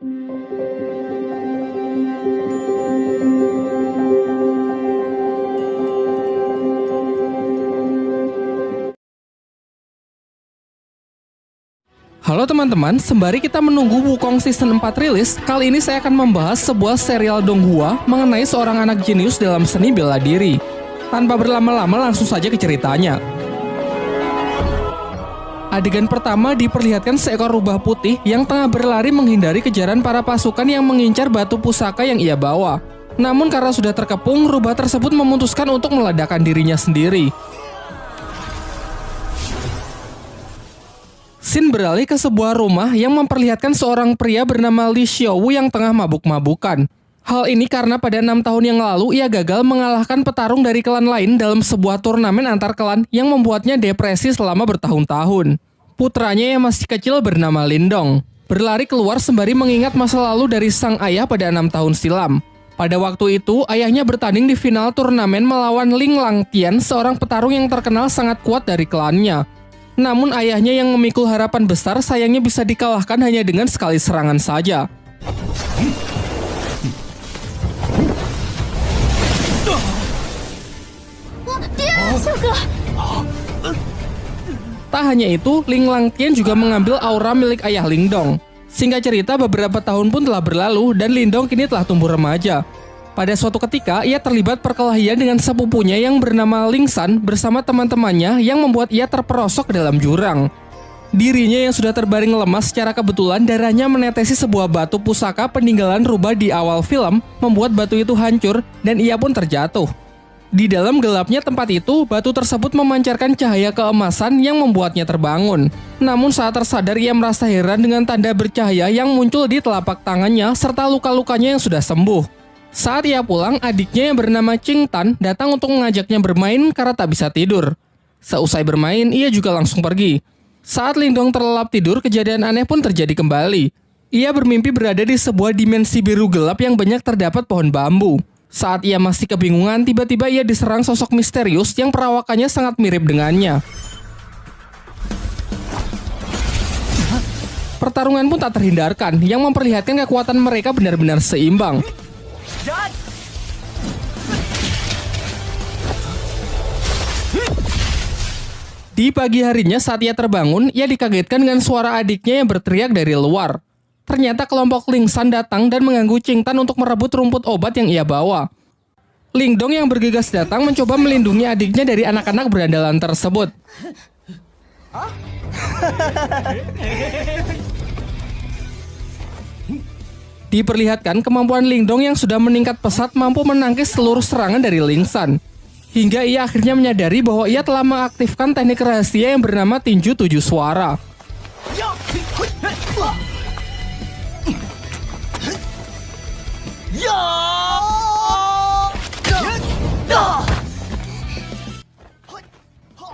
Halo teman-teman, sembari kita menunggu Wukong Season 4 rilis, kali ini saya akan membahas sebuah serial Donghua mengenai seorang anak jenius dalam seni bela diri. Tanpa berlama-lama langsung saja ke ceritanya. Adegan pertama diperlihatkan seekor rubah putih yang tengah berlari menghindari kejaran para pasukan yang mengincar batu pusaka yang ia bawa. Namun karena sudah terkepung, rubah tersebut memutuskan untuk meledakkan dirinya sendiri. Sin beralih ke sebuah rumah yang memperlihatkan seorang pria bernama Li Xiaowu yang tengah mabuk-mabukan. Hal ini karena pada enam tahun yang lalu ia gagal mengalahkan petarung dari klan lain dalam sebuah turnamen antar klan yang membuatnya depresi selama bertahun-tahun. Putranya yang masih kecil bernama Lindong berlari keluar sembari mengingat masa lalu dari sang ayah pada enam tahun silam. Pada waktu itu, ayahnya bertanding di final turnamen melawan Ling Langtian, seorang petarung yang terkenal sangat kuat dari klannya. Namun ayahnya yang memikul harapan besar sayangnya bisa dikalahkan hanya dengan sekali serangan saja. Tak hanya itu, Ling Langtian juga mengambil aura milik ayah Lingdong. Singkat cerita, beberapa tahun pun telah berlalu dan Lindong kini telah tumbuh remaja. Pada suatu ketika, ia terlibat perkelahian dengan sepupunya yang bernama Lingsan bersama teman-temannya yang membuat ia terperosok dalam jurang. Dirinya yang sudah terbaring lemas secara kebetulan darahnya menetesi sebuah batu pusaka peninggalan rubah di awal film membuat batu itu hancur dan ia pun terjatuh. Di dalam gelapnya tempat itu, batu tersebut memancarkan cahaya keemasan yang membuatnya terbangun. Namun saat tersadar ia merasa heran dengan tanda bercahaya yang muncul di telapak tangannya serta luka-lukanya yang sudah sembuh. Saat ia pulang, adiknya yang bernama Ching Tan datang untuk mengajaknya bermain karena tak bisa tidur. Seusai bermain, ia juga langsung pergi. Saat Lindong terlelap tidur, kejadian aneh pun terjadi kembali. Ia bermimpi berada di sebuah dimensi biru gelap yang banyak terdapat pohon bambu. Saat ia masih kebingungan, tiba-tiba ia diserang sosok misterius yang perawakannya sangat mirip dengannya. Pertarungan pun tak terhindarkan, yang memperlihatkan kekuatan mereka benar-benar seimbang. Di pagi harinya saat ia terbangun, ia dikagetkan dengan suara adiknya yang berteriak dari luar. Ternyata kelompok Lingsan datang dan mengganggu Tan untuk merebut rumput obat yang ia bawa. Lingdong yang bergegas datang mencoba melindungi adiknya dari anak-anak berandalan tersebut. Diperlihatkan kemampuan Lingdong yang sudah meningkat pesat mampu menangkis seluruh serangan dari Lingsan. Hingga ia akhirnya menyadari bahwa ia telah mengaktifkan teknik rahasia yang bernama tinju tujuh suara.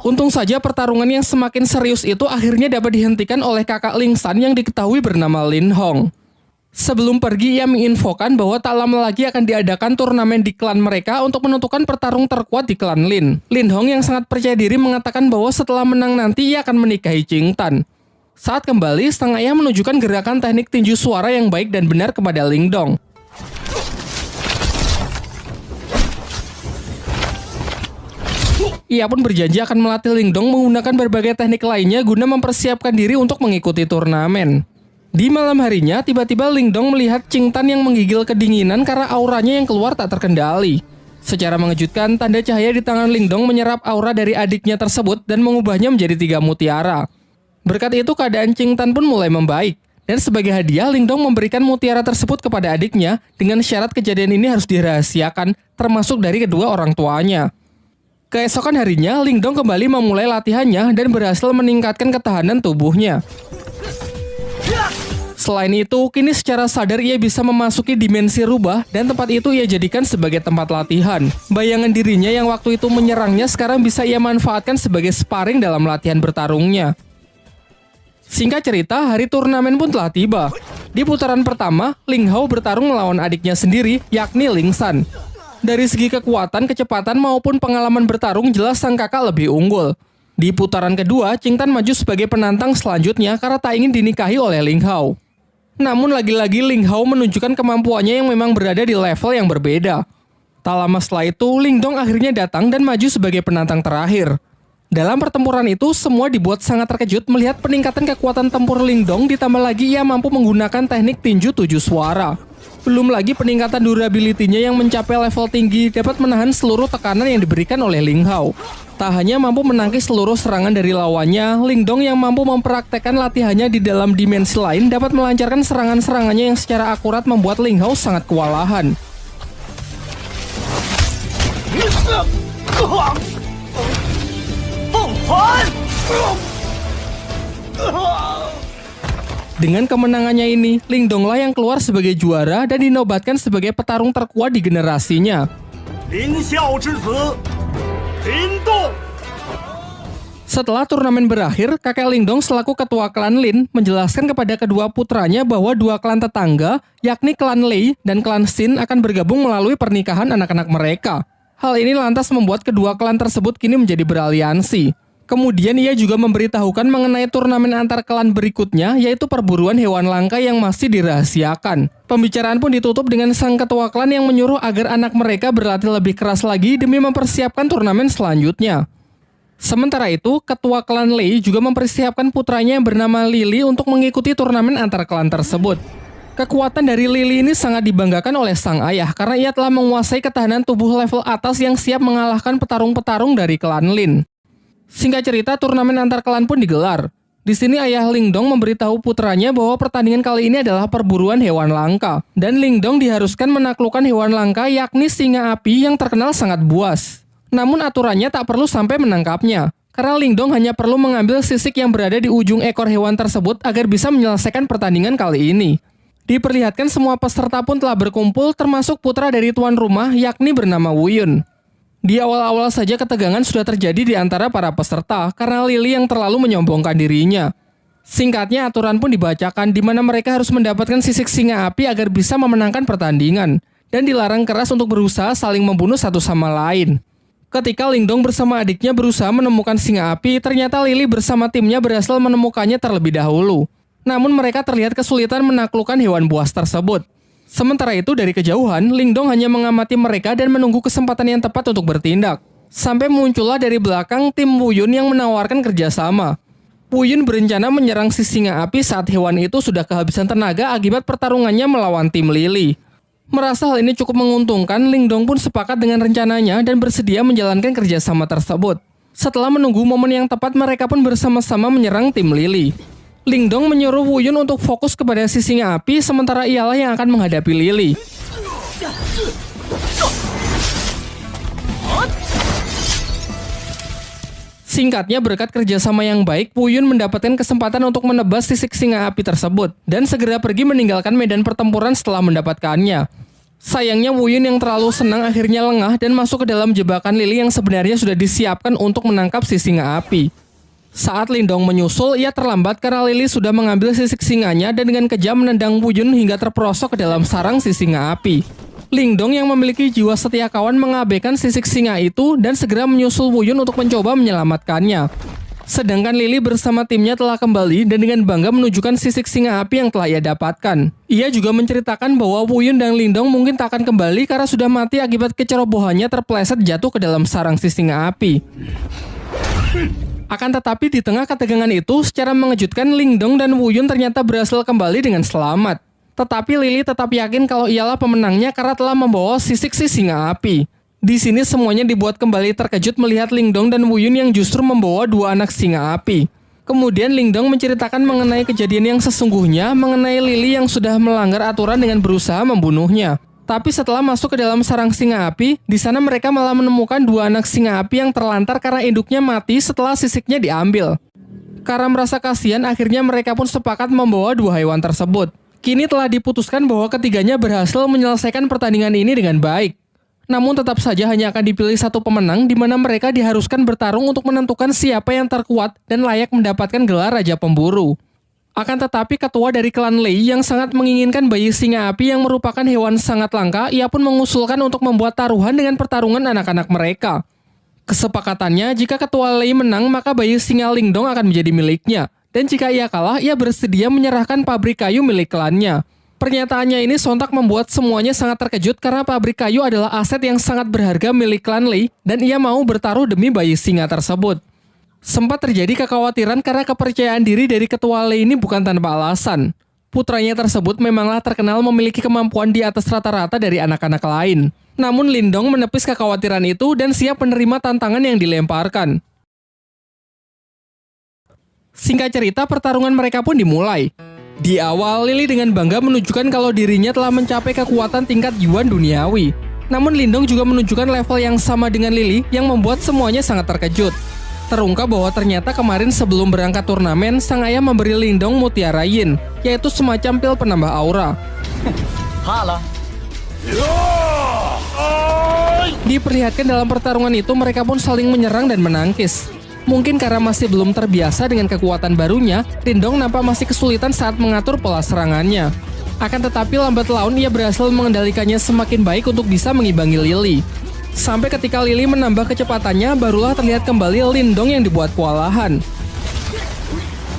Untung saja pertarungan yang semakin serius itu akhirnya dapat dihentikan oleh kakak Lingsan yang diketahui bernama Lin Hong. Sebelum pergi, ia menginfokan bahwa tak lama lagi akan diadakan turnamen di klan mereka untuk menentukan pertarung terkuat di klan Lin. Lin Hong yang sangat percaya diri mengatakan bahwa setelah menang nanti ia akan menikahi Jing Tan. Saat kembali, ayah menunjukkan gerakan teknik tinju suara yang baik dan benar kepada Ling Dong. Ia pun berjanji akan melatih Ling Dong menggunakan berbagai teknik lainnya guna mempersiapkan diri untuk mengikuti turnamen. Di malam harinya, tiba-tiba Lingdong melihat Ching Tan yang menggigil kedinginan karena auranya yang keluar tak terkendali. Secara mengejutkan, tanda cahaya di tangan Lingdong menyerap aura dari adiknya tersebut dan mengubahnya menjadi tiga mutiara. Berkat itu, keadaan Ching Tan pun mulai membaik. Dan sebagai hadiah, Lingdong memberikan mutiara tersebut kepada adiknya dengan syarat kejadian ini harus dirahasiakan, termasuk dari kedua orang tuanya. Keesokan harinya, Lingdong kembali memulai latihannya dan berhasil meningkatkan ketahanan tubuhnya. Selain itu, kini secara sadar ia bisa memasuki dimensi rubah dan tempat itu ia jadikan sebagai tempat latihan. Bayangan dirinya yang waktu itu menyerangnya sekarang bisa ia manfaatkan sebagai sparring dalam latihan bertarungnya. Singkat cerita, hari turnamen pun telah tiba. Di putaran pertama, Ling Hao bertarung melawan adiknya sendiri, yakni Ling San. Dari segi kekuatan, kecepatan maupun pengalaman bertarung jelas sang kakak lebih unggul. Di putaran kedua, Tan maju sebagai penantang selanjutnya karena tak ingin dinikahi oleh Ling Hao. Namun lagi-lagi Ling Hao menunjukkan kemampuannya yang memang berada di level yang berbeda. Tak lama setelah itu, Ling Dong akhirnya datang dan maju sebagai penantang terakhir. Dalam pertempuran itu, semua dibuat sangat terkejut melihat peningkatan kekuatan tempur Ling Dong ditambah lagi ia mampu menggunakan teknik tinju tujuh suara. Belum lagi peningkatan durability-nya yang mencapai level tinggi dapat menahan seluruh tekanan yang diberikan oleh Ling Hao. Tak hanya mampu menangkis seluruh serangan dari lawannya, Ling Dong yang mampu mempraktekkan latihannya di dalam dimensi lain dapat melancarkan serangan-serangannya yang secara akurat membuat Ling Hao sangat kewalahan. Dengan kemenangannya ini, Ling Dong lah yang keluar sebagai juara dan dinobatkan sebagai petarung terkuat di generasinya. Ling Xiao Lindong. Setelah turnamen berakhir, kakek Lindong selaku ketua klan Lin menjelaskan kepada kedua putranya bahwa dua klan tetangga, yakni klan Lei dan klan Xin akan bergabung melalui pernikahan anak-anak mereka. Hal ini lantas membuat kedua klan tersebut kini menjadi beraliansi. Kemudian ia juga memberitahukan mengenai turnamen antar klan berikutnya, yaitu perburuan hewan langka yang masih dirahasiakan. Pembicaraan pun ditutup dengan sang ketua klan yang menyuruh agar anak mereka berlatih lebih keras lagi demi mempersiapkan turnamen selanjutnya. Sementara itu, ketua klan Lei juga mempersiapkan putranya yang bernama Lily untuk mengikuti turnamen antar klan tersebut. Kekuatan dari Lily ini sangat dibanggakan oleh sang ayah karena ia telah menguasai ketahanan tubuh level atas yang siap mengalahkan petarung-petarung dari klan Lin. Singkat cerita, turnamen antar klan pun digelar. Di sini ayah Lingdong memberitahu putranya bahwa pertandingan kali ini adalah perburuan hewan langka. Dan Lingdong diharuskan menaklukkan hewan langka yakni singa api yang terkenal sangat buas. Namun aturannya tak perlu sampai menangkapnya. Karena Lingdong hanya perlu mengambil sisik yang berada di ujung ekor hewan tersebut agar bisa menyelesaikan pertandingan kali ini. Diperlihatkan semua peserta pun telah berkumpul termasuk putra dari tuan rumah yakni bernama Wuyun. Di awal-awal saja ketegangan sudah terjadi di antara para peserta karena Lily yang terlalu menyombongkan dirinya. Singkatnya aturan pun dibacakan di mana mereka harus mendapatkan sisik singa api agar bisa memenangkan pertandingan dan dilarang keras untuk berusaha saling membunuh satu sama lain. Ketika Lingdong bersama adiknya berusaha menemukan singa api, ternyata Lily bersama timnya berhasil menemukannya terlebih dahulu. Namun mereka terlihat kesulitan menaklukkan hewan buas tersebut. Sementara itu dari kejauhan, Lingdong hanya mengamati mereka dan menunggu kesempatan yang tepat untuk bertindak. Sampai muncullah dari belakang tim Wuyun yang menawarkan kerjasama. Wuyun berencana menyerang si singa api saat hewan itu sudah kehabisan tenaga akibat pertarungannya melawan tim Lily. Merasa hal ini cukup menguntungkan, Lingdong pun sepakat dengan rencananya dan bersedia menjalankan kerjasama tersebut. Setelah menunggu momen yang tepat, mereka pun bersama-sama menyerang tim Lily. Lingdong menyuruh Wuyun untuk fokus kepada si singa api sementara ialah yang akan menghadapi Lily. Singkatnya berkat kerjasama yang baik, Wuyun mendapatkan kesempatan untuk menebas sisik singa api tersebut dan segera pergi meninggalkan medan pertempuran setelah mendapatkannya. Sayangnya Wuyun yang terlalu senang akhirnya lengah dan masuk ke dalam jebakan Lily yang sebenarnya sudah disiapkan untuk menangkap si singa api. Saat Lindong menyusul, ia terlambat karena Lily sudah mengambil sisik singanya dan dengan kejam menendang Wuyun hingga terperosok ke dalam sarang si singa api. Lingdong yang memiliki jiwa setia kawan mengabaikan sisik singa itu dan segera menyusul Wuyun untuk mencoba menyelamatkannya. Sedangkan Lily bersama timnya telah kembali dan dengan bangga menunjukkan sisik singa api yang telah ia dapatkan. Ia juga menceritakan bahwa Wuyun dan Lindong mungkin tak akan kembali karena sudah mati akibat kecerobohannya terpleset jatuh ke dalam sarang si singa api. Akan tetapi di tengah ketegangan itu, secara mengejutkan Lingdong dan Wuyun ternyata berhasil kembali dengan selamat. Tetapi Lily tetap yakin kalau ialah pemenangnya karena telah membawa sisik si singa api. Di sini semuanya dibuat kembali terkejut melihat Lingdong dan Wuyun yang justru membawa dua anak singa api. Kemudian Lingdong menceritakan mengenai kejadian yang sesungguhnya mengenai Lily yang sudah melanggar aturan dengan berusaha membunuhnya. Tapi setelah masuk ke dalam sarang singa api, di sana mereka malah menemukan dua anak singa api yang terlantar karena induknya mati setelah sisiknya diambil. Karena merasa kasihan, akhirnya mereka pun sepakat membawa dua hewan tersebut. Kini telah diputuskan bahwa ketiganya berhasil menyelesaikan pertandingan ini dengan baik. Namun tetap saja hanya akan dipilih satu pemenang di mana mereka diharuskan bertarung untuk menentukan siapa yang terkuat dan layak mendapatkan gelar Raja Pemburu. Akan tetapi ketua dari klan Lei yang sangat menginginkan bayi singa api yang merupakan hewan sangat langka, ia pun mengusulkan untuk membuat taruhan dengan pertarungan anak-anak mereka. Kesepakatannya, jika ketua Lei menang, maka bayi singa Lingdong akan menjadi miliknya. Dan jika ia kalah, ia bersedia menyerahkan pabrik kayu milik klannya. Pernyataannya ini sontak membuat semuanya sangat terkejut karena pabrik kayu adalah aset yang sangat berharga milik klan Lee dan ia mau bertaruh demi bayi singa tersebut. Sempat terjadi kekhawatiran karena kepercayaan diri dari ketua Lee ini bukan tanpa alasan. Putranya tersebut memanglah terkenal memiliki kemampuan di atas rata-rata dari anak-anak lain. Namun Lindong menepis kekhawatiran itu dan siap menerima tantangan yang dilemparkan. Singkat cerita, pertarungan mereka pun dimulai. Di awal, Lily dengan bangga menunjukkan kalau dirinya telah mencapai kekuatan tingkat Yuan duniawi. Namun Lindong juga menunjukkan level yang sama dengan Lily yang membuat semuanya sangat terkejut. Terungkap bahwa ternyata kemarin sebelum berangkat turnamen, sang ayah memberi Lindong mutiara yin, yaitu semacam pil penambah aura. Diperlihatkan dalam pertarungan itu mereka pun saling menyerang dan menangkis. Mungkin karena masih belum terbiasa dengan kekuatan barunya, Lindong nampak masih kesulitan saat mengatur pola serangannya. Akan tetapi lambat laun ia berhasil mengendalikannya semakin baik untuk bisa mengimbangi Lily. Sampai ketika Lily menambah kecepatannya, barulah terlihat kembali Lindong yang dibuat kewalahan.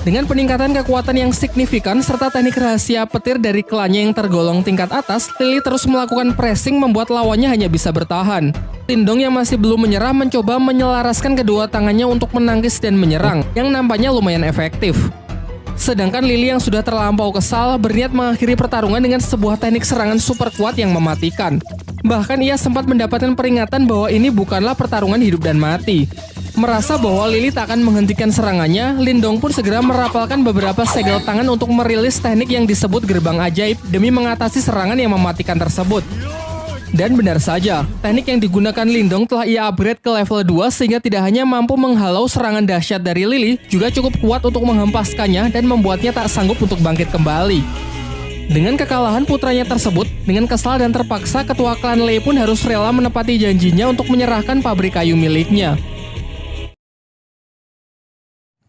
Dengan peningkatan kekuatan yang signifikan serta teknik rahasia petir dari klannya yang tergolong tingkat atas, Lily terus melakukan pressing membuat lawannya hanya bisa bertahan. Lindong yang masih belum menyerah mencoba menyelaraskan kedua tangannya untuk menangkis dan menyerang, yang nampaknya lumayan efektif. Sedangkan Lily yang sudah terlampau kesal berniat mengakhiri pertarungan dengan sebuah teknik serangan super kuat yang mematikan. Bahkan ia sempat mendapatkan peringatan bahwa ini bukanlah pertarungan hidup dan mati. Merasa bahwa Lily tak akan menghentikan serangannya, Lindong pun segera merapalkan beberapa segel tangan untuk merilis teknik yang disebut gerbang ajaib demi mengatasi serangan yang mematikan tersebut. Dan benar saja, teknik yang digunakan Lindong telah ia upgrade ke level 2 sehingga tidak hanya mampu menghalau serangan dahsyat dari Lily, juga cukup kuat untuk menghempaskannya dan membuatnya tak sanggup untuk bangkit kembali. Dengan kekalahan putranya tersebut, dengan kesal dan terpaksa ketua klan Lei pun harus rela menepati janjinya untuk menyerahkan pabrik kayu miliknya.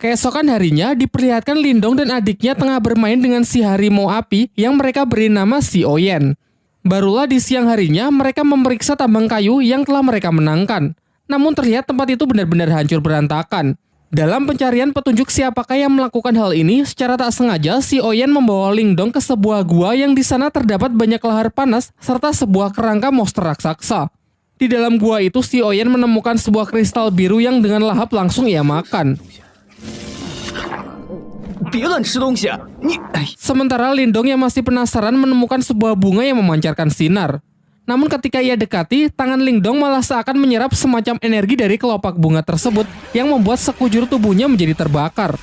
Keesokan harinya, diperlihatkan Lindong dan adiknya tengah bermain dengan si harimau api yang mereka beri nama si Oyen. Barulah di siang harinya, mereka memeriksa tambang kayu yang telah mereka menangkan. Namun terlihat tempat itu benar-benar hancur berantakan. Dalam pencarian petunjuk siapakah yang melakukan hal ini, secara tak sengaja si Oyen membawa Lindong ke sebuah gua yang di sana terdapat banyak lahar panas serta sebuah kerangka monster raksasa. Di dalam gua itu si Oyen menemukan sebuah kristal biru yang dengan lahap langsung ia makan. Sementara Lindong yang masih penasaran menemukan sebuah bunga yang memancarkan sinar. Namun ketika ia dekati, tangan Lindong malah seakan menyerap semacam energi dari kelopak bunga tersebut yang membuat sekujur tubuhnya menjadi terbakar.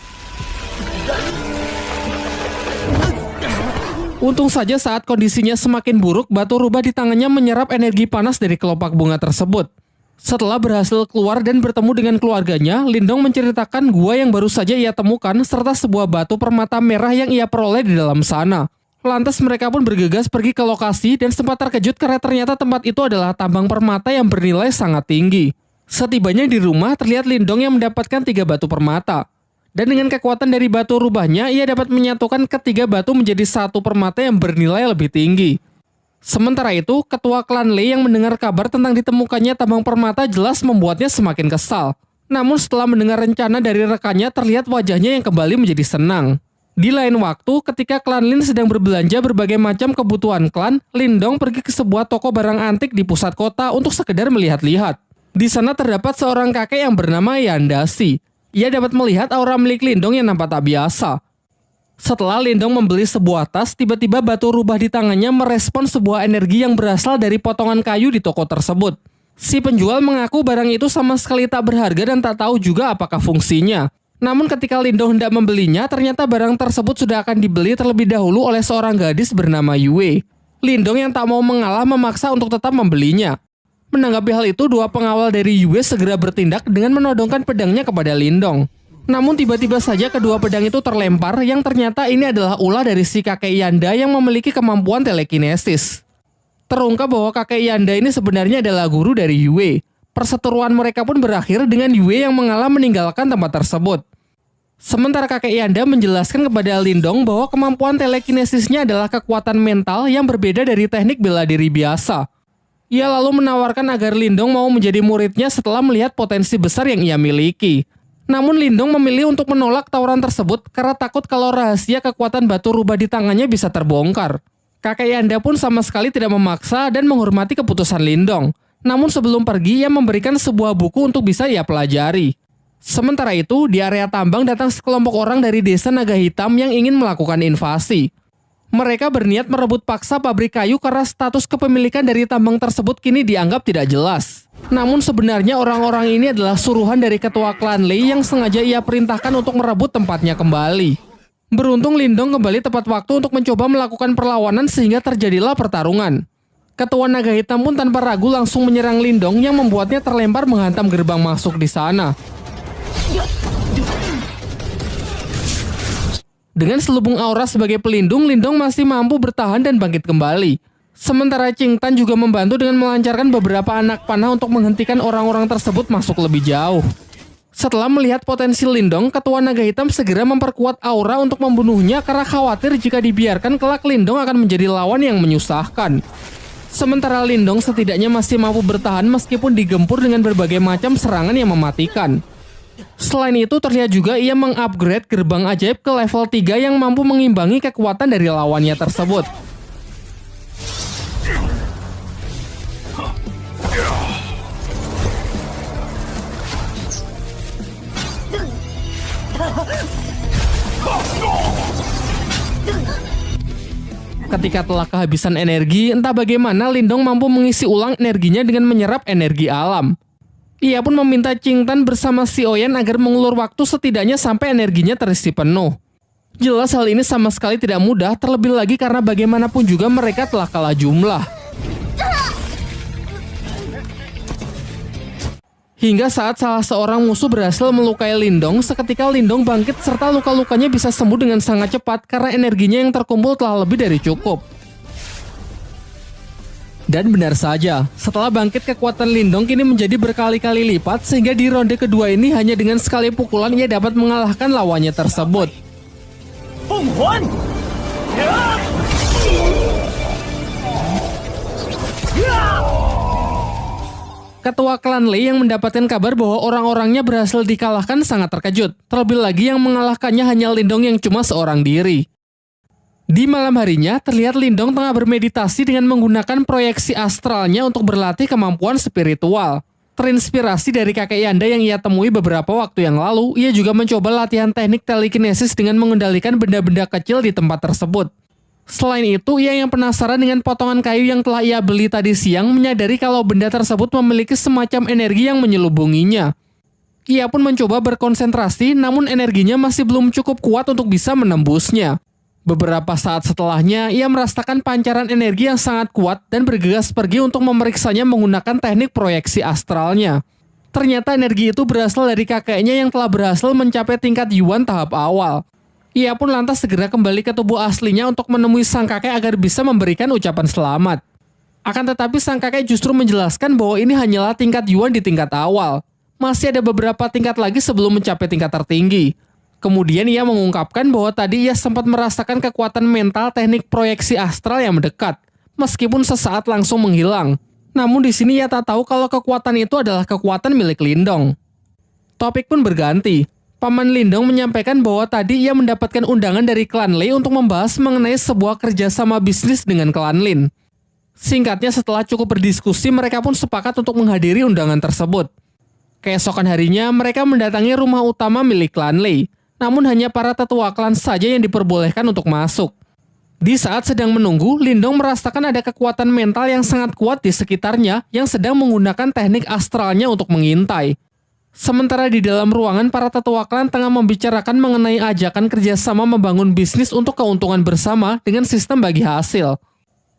Untung saja saat kondisinya semakin buruk, batu rubah di tangannya menyerap energi panas dari kelopak bunga tersebut. Setelah berhasil keluar dan bertemu dengan keluarganya, Lindong menceritakan gua yang baru saja ia temukan serta sebuah batu permata merah yang ia peroleh di dalam sana. Lantas mereka pun bergegas pergi ke lokasi dan sempat terkejut karena ternyata tempat itu adalah tambang permata yang bernilai sangat tinggi. Setibanya di rumah, terlihat Lindong yang mendapatkan tiga batu permata. Dan dengan kekuatan dari batu rubahnya, ia dapat menyatukan ketiga batu menjadi satu permata yang bernilai lebih tinggi. Sementara itu, ketua klan Lei yang mendengar kabar tentang ditemukannya tambang permata jelas membuatnya semakin kesal. Namun setelah mendengar rencana dari rekannya, terlihat wajahnya yang kembali menjadi senang. Di lain waktu, ketika klan Lin sedang berbelanja berbagai macam kebutuhan klan, Lindong pergi ke sebuah toko barang antik di pusat kota untuk sekedar melihat-lihat. Di sana terdapat seorang kakek yang bernama Yandasi. Ia dapat melihat aura milik Lindong yang nampak tak biasa. Setelah Lindong membeli sebuah tas, tiba-tiba batu rubah di tangannya merespon sebuah energi yang berasal dari potongan kayu di toko tersebut. Si penjual mengaku barang itu sama sekali tak berharga dan tak tahu juga apakah fungsinya. Namun ketika Lindong hendak membelinya, ternyata barang tersebut sudah akan dibeli terlebih dahulu oleh seorang gadis bernama Yue. Lindong yang tak mau mengalah memaksa untuk tetap membelinya. Menanggapi hal itu, dua pengawal dari Yue segera bertindak dengan menodongkan pedangnya kepada Lindong. Namun tiba-tiba saja kedua pedang itu terlempar yang ternyata ini adalah ulah dari si kakek Yanda yang memiliki kemampuan telekinesis. Terungkap bahwa kakek Yanda ini sebenarnya adalah guru dari Yue. Perseteruan mereka pun berakhir dengan Yue yang mengalah meninggalkan tempat tersebut. Sementara kakek Yanda menjelaskan kepada Lindong bahwa kemampuan telekinesisnya adalah kekuatan mental yang berbeda dari teknik bela diri biasa. Ia lalu menawarkan agar Lindong mau menjadi muridnya setelah melihat potensi besar yang ia miliki. Namun Lindong memilih untuk menolak tawaran tersebut karena takut kalau rahasia kekuatan batu rubah di tangannya bisa terbongkar. Kakek Yanda pun sama sekali tidak memaksa dan menghormati keputusan Lindong. Namun sebelum pergi, ia memberikan sebuah buku untuk bisa ia pelajari. Sementara itu, di area tambang datang sekelompok orang dari desa Naga Hitam yang ingin melakukan invasi. Mereka berniat merebut paksa pabrik kayu karena status kepemilikan dari tambang tersebut kini dianggap tidak jelas. Namun sebenarnya orang-orang ini adalah suruhan dari ketua klan Lei yang sengaja ia perintahkan untuk merebut tempatnya kembali. Beruntung Lindong kembali tepat waktu untuk mencoba melakukan perlawanan sehingga terjadilah pertarungan. Ketua Naga Hitam pun tanpa ragu langsung menyerang Lindong yang membuatnya terlempar menghantam gerbang masuk di sana. Dengan selubung aura sebagai pelindung, Lindong masih mampu bertahan dan bangkit kembali. Sementara Ching Tan juga membantu dengan melancarkan beberapa anak panah untuk menghentikan orang-orang tersebut masuk lebih jauh. Setelah melihat potensi Lindong, Ketua Naga Hitam segera memperkuat aura untuk membunuhnya karena khawatir jika dibiarkan kelak Lindong akan menjadi lawan yang menyusahkan. Sementara Lindong setidaknya masih mampu bertahan meskipun digempur dengan berbagai macam serangan yang mematikan. Selain itu, terlihat juga ia mengupgrade gerbang ajaib ke level 3 yang mampu mengimbangi kekuatan dari lawannya tersebut. Ketika telah kehabisan energi, entah bagaimana Lindong mampu mengisi ulang energinya dengan menyerap energi alam. Ia pun meminta Tan bersama si Oyen agar mengulur waktu setidaknya sampai energinya terisi penuh. Jelas hal ini sama sekali tidak mudah, terlebih lagi karena bagaimanapun juga mereka telah kalah jumlah. Hingga saat salah seorang musuh berhasil melukai Lindong, seketika Lindong bangkit serta luka-lukanya bisa sembuh dengan sangat cepat karena energinya yang terkumpul telah lebih dari cukup. Dan benar saja, setelah bangkit kekuatan Lindong kini menjadi berkali-kali lipat sehingga di ronde kedua ini hanya dengan sekali pukulan ia dapat mengalahkan lawannya tersebut. Ketua klan Lei yang mendapatkan kabar bahwa orang-orangnya berhasil dikalahkan sangat terkejut. Terlebih lagi yang mengalahkannya hanya Lindong yang cuma seorang diri. Di malam harinya, terlihat Lindong tengah bermeditasi dengan menggunakan proyeksi astralnya untuk berlatih kemampuan spiritual. Terinspirasi dari kakek Yanda yang ia temui beberapa waktu yang lalu, ia juga mencoba latihan teknik telekinesis dengan mengendalikan benda-benda kecil di tempat tersebut. Selain itu, ia yang penasaran dengan potongan kayu yang telah ia beli tadi siang menyadari kalau benda tersebut memiliki semacam energi yang menyelubunginya. Ia pun mencoba berkonsentrasi, namun energinya masih belum cukup kuat untuk bisa menembusnya. Beberapa saat setelahnya, ia merasakan pancaran energi yang sangat kuat dan bergegas pergi untuk memeriksanya menggunakan teknik proyeksi astralnya. Ternyata energi itu berasal dari kakeknya yang telah berhasil mencapai tingkat Yuan tahap awal. Ia pun lantas segera kembali ke tubuh aslinya untuk menemui sang kakek agar bisa memberikan ucapan selamat. Akan tetapi sang kakek justru menjelaskan bahwa ini hanyalah tingkat Yuan di tingkat awal. Masih ada beberapa tingkat lagi sebelum mencapai tingkat tertinggi. Kemudian ia mengungkapkan bahwa tadi ia sempat merasakan kekuatan mental teknik proyeksi astral yang mendekat, meskipun sesaat langsung menghilang. Namun di sini ia tak tahu kalau kekuatan itu adalah kekuatan milik Lindong. Topik pun berganti. Paman Lindong menyampaikan bahwa tadi ia mendapatkan undangan dari klan Lei untuk membahas mengenai sebuah kerjasama bisnis dengan klan Lin. Singkatnya setelah cukup berdiskusi, mereka pun sepakat untuk menghadiri undangan tersebut. Keesokan harinya, mereka mendatangi rumah utama milik klan Lei namun hanya para tetua klan saja yang diperbolehkan untuk masuk. Di saat sedang menunggu, Lindong merasakan ada kekuatan mental yang sangat kuat di sekitarnya yang sedang menggunakan teknik astralnya untuk mengintai. Sementara di dalam ruangan, para tetua klan tengah membicarakan mengenai ajakan kerjasama membangun bisnis untuk keuntungan bersama dengan sistem bagi hasil.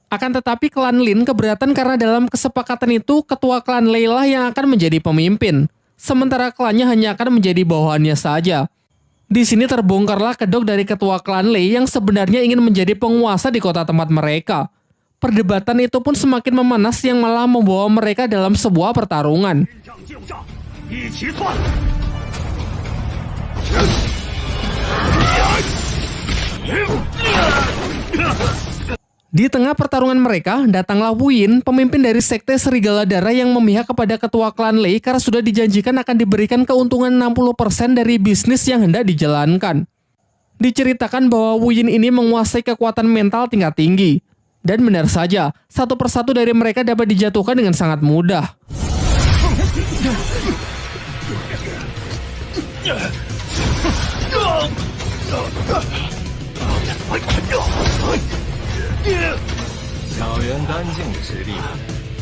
Akan tetapi klan Lin keberatan karena dalam kesepakatan itu ketua klan Leila yang akan menjadi pemimpin, sementara klannya hanya akan menjadi bawahannya saja. Di sini terbongkarlah kedok dari ketua klan Lei yang sebenarnya ingin menjadi penguasa di kota tempat mereka. Perdebatan itu pun semakin memanas yang malah membawa mereka dalam sebuah pertarungan. Di tengah pertarungan mereka, datanglah Wu Yin, pemimpin dari sekte Serigala Darah yang memihak kepada ketua klan Lei karena sudah dijanjikan akan diberikan keuntungan 60% dari bisnis yang hendak dijalankan. Diceritakan bahwa Wu Yin ini menguasai kekuatan mental tingkat tinggi. Dan benar saja, satu persatu dari mereka dapat dijatuhkan dengan sangat mudah.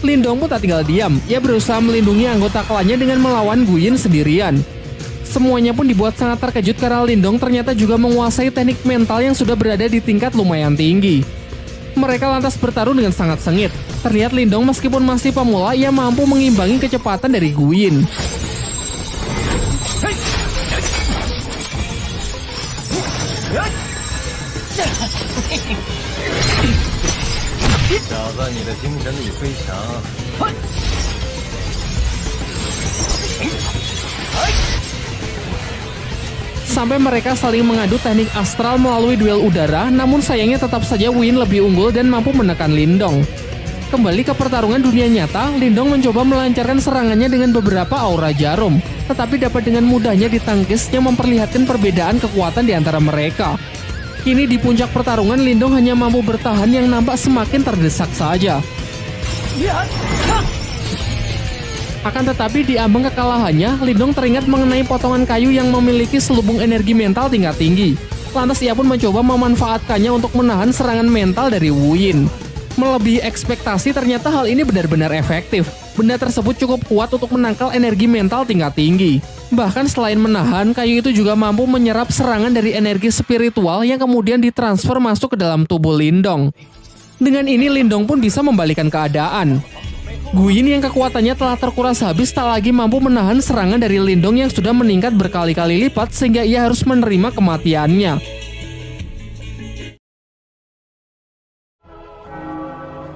Lindong pun tak tinggal diam. Ia berusaha melindungi anggota klannya dengan melawan Guyin sendirian. Semuanya pun dibuat sangat terkejut karena Lindong ternyata juga menguasai teknik mental yang sudah berada di tingkat lumayan tinggi. Mereka lantas bertarung dengan sangat sengit. Terlihat Lindong meskipun masih pemula, ia mampu mengimbangi kecepatan dari Guyin. Sampai mereka saling mengadu teknik astral melalui duel udara, namun sayangnya tetap saja Win lebih unggul dan mampu menekan Lindong. Kembali ke pertarungan dunia nyata, Lindong mencoba melancarkan serangannya dengan beberapa aura jarum, tetapi dapat dengan mudahnya ditangkis yang memperlihatkan perbedaan kekuatan di antara mereka. Kini di puncak pertarungan Lindong hanya mampu bertahan yang nampak semakin terdesak saja. Akan tetapi di ambang kekalahannya, Lindong teringat mengenai potongan kayu yang memiliki selubung energi mental tingkat tinggi. Lantas ia pun mencoba memanfaatkannya untuk menahan serangan mental dari Wu Yin. Melebihi ekspektasi ternyata hal ini benar-benar efektif. Benda tersebut cukup kuat untuk menangkal energi mental tingkat tinggi. Bahkan selain menahan, kayu itu juga mampu menyerap serangan dari energi spiritual yang kemudian ditransfer masuk ke dalam tubuh Lindong. Dengan ini Lindong pun bisa membalikan keadaan. Guyin yang kekuatannya telah terkuras habis tak lagi mampu menahan serangan dari Lindong yang sudah meningkat berkali-kali lipat sehingga ia harus menerima kematiannya.